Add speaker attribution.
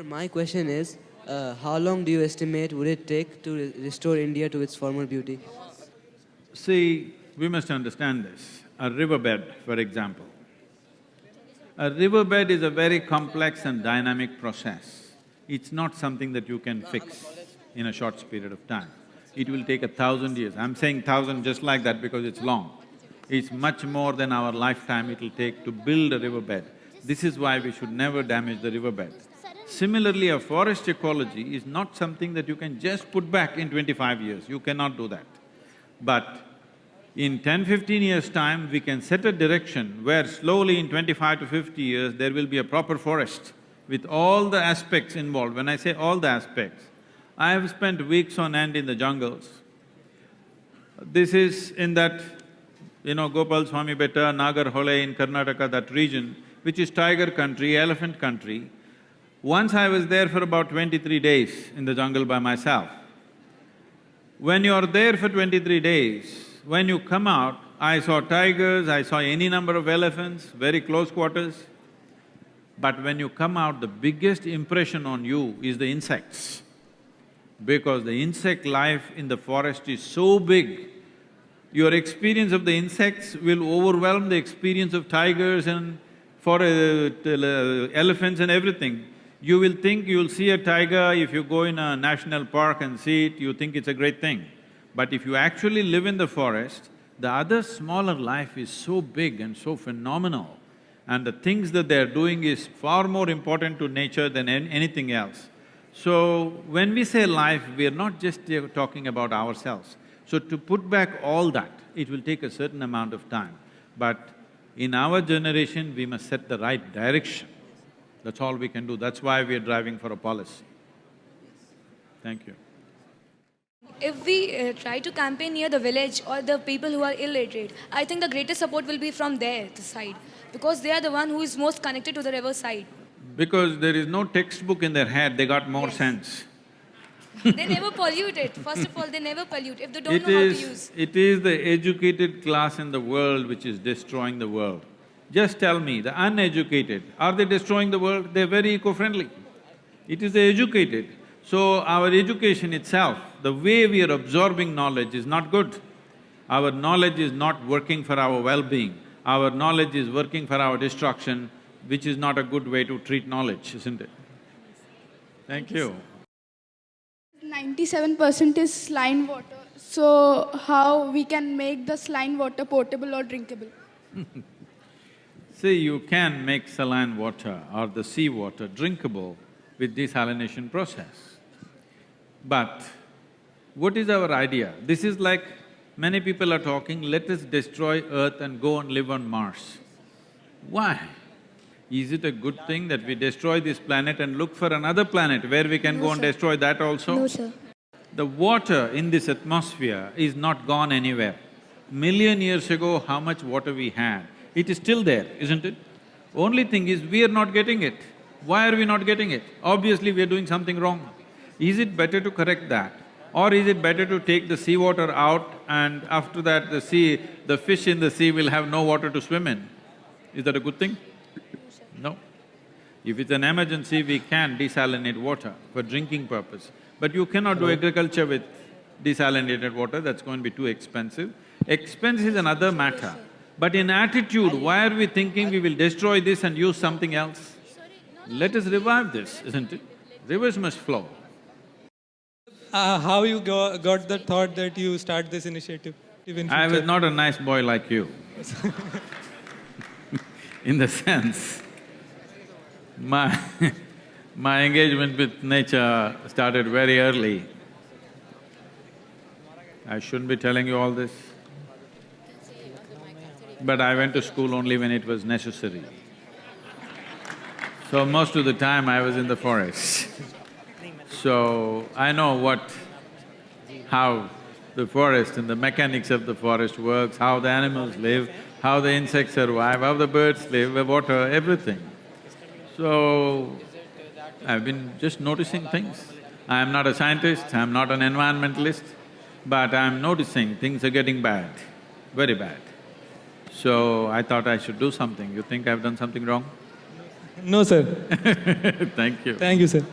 Speaker 1: Sir, my question is, uh, how long do you estimate would it take to re- restore India to its former beauty?
Speaker 2: See, we must understand this. A riverbed, for example. A riverbed is a very complex and dynamic process. It's not something that you can fix in a short period of time. It will take a thousand years. I'm saying thousand just like that because it's long. It's much more than our lifetime it'll take to build a riverbed. This is why we should never damage the riverbed. Similarly, a forest ecology is not something that you can just put back in twenty-five years, you cannot do that. But in 10, 15 years' time, we can set a direction where slowly in twenty-five to fifty years, there will be a proper forest with all the aspects involved. When I say all the aspects, I have spent weeks on end in the jungles. This is in that, you know, Gopal Swami Betta, Nagarhole in Karnataka, that region, which is tiger country, elephant country. Once I was there for about twenty-three days in the jungle by myself. When you are there for twenty-three days, when you come out, I saw tigers, I saw any number of elephants, very close quarters. But when you come out, the biggest impression on you is the insects. Because the insect life in the forest is so big, your experience of the insects will overwhelm the experience of tigers and for uh, elephants and everything. You will think you'll see a tiger, if you go in a national park and see it, you think it's a great thing. But if you actually live in the forest, the other smaller life is so big and so phenomenal and the things that they're doing is far more important to nature than an anything else. So, when we say life, we are not just talking about ourselves. So to put back all that, it will take a certain amount of time. But in our generation, we must set the right direction. That's all we can do. That's why we are driving for a policy. Thank you.
Speaker 3: If we uh, try to campaign near the village or the people who are illiterate, I think the greatest support will be from there, the side, because they are the one who is most connected to the river side.
Speaker 2: Because there is no textbook in their head, they got more
Speaker 3: Yes.
Speaker 2: sense.
Speaker 3: they never pollute it. First of all, they never pollute if they don't
Speaker 2: It
Speaker 3: know how to
Speaker 2: is…
Speaker 3: use.
Speaker 2: it is the educated class in the world which is destroying the world. Just tell me, the uneducated, are they destroying the world? They're very eco-friendly. It is the educated. So our education itself, the way we are absorbing knowledge is not good. Our knowledge is not working for our well-being. Our knowledge is working for our destruction, which is not a good way to treat knowledge, isn't it? Thank you.
Speaker 4: Ninety-seven percent is saline water. So how we can make the saline water potable or drinkable?
Speaker 2: See, you can make saline water or the sea water drinkable with desalination process. But what is our idea? This is like many people are talking, let us destroy Earth and go and live on Mars. Why? Is it a good thing that we destroy this planet and look for another planet where we can go and destroy that also?
Speaker 3: No, sir.
Speaker 2: The water in this atmosphere is not gone anywhere. Million years ago, how much water we had, it is still there, isn't it? Only thing is, we are not getting it. Why are we not getting it? Obviously, we are doing something wrong. Is it better to correct that? Or is it better to take the seawater out and after that the sea… the fish in the sea will have no water to swim in? Is that a good thing? No. If it's an emergency, we can desalinate water for drinking purpose. But you cannot do agriculture with desalinated water, that's going to be too expensive. Expense is another matter. But in attitude, why are we thinking we will destroy this and use something else? Let us revive this, isn't it? Rivers must flow.
Speaker 5: Uh, how you go, got the thought that you start this initiative in
Speaker 2: I was not a nice boy like you. In the sense, my my engagement with nature started very early. I shouldn't be telling you all this. But I went to school only when it was necessary. So most of the time I was in the forest. So I know what… how the forest and the mechanics of the forest works, how the animals live, how the insects survive, how the birds live, the water, everything. So, I've been just noticing things. I'm not a scientist, I'm not an environmentalist, but I'm noticing things are getting bad, very bad. So, I thought I should do something. You think I've done something wrong?
Speaker 5: No, sir.
Speaker 2: Thank you.
Speaker 5: Thank you, sir.